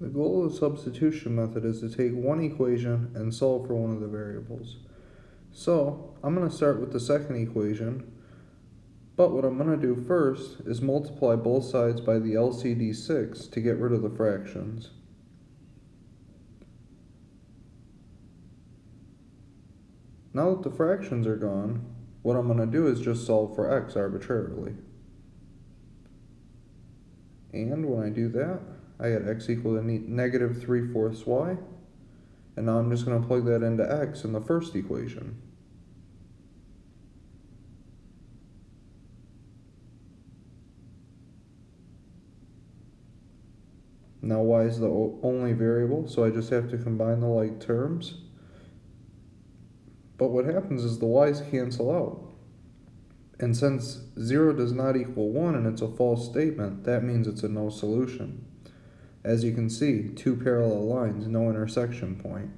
The goal of the substitution method is to take one equation and solve for one of the variables. So, I'm going to start with the second equation, but what I'm going to do first is multiply both sides by the LCD 6 to get rid of the fractions. Now that the fractions are gone, what I'm going to do is just solve for x arbitrarily. And when I do that, I get x equal to negative 3 fourths y. And now I'm just going to plug that into x in the first equation. Now y is the only variable, so I just have to combine the like terms. But what happens is the y's cancel out. And since 0 does not equal 1 and it's a false statement, that means it's a no solution. As you can see, two parallel lines, no intersection point.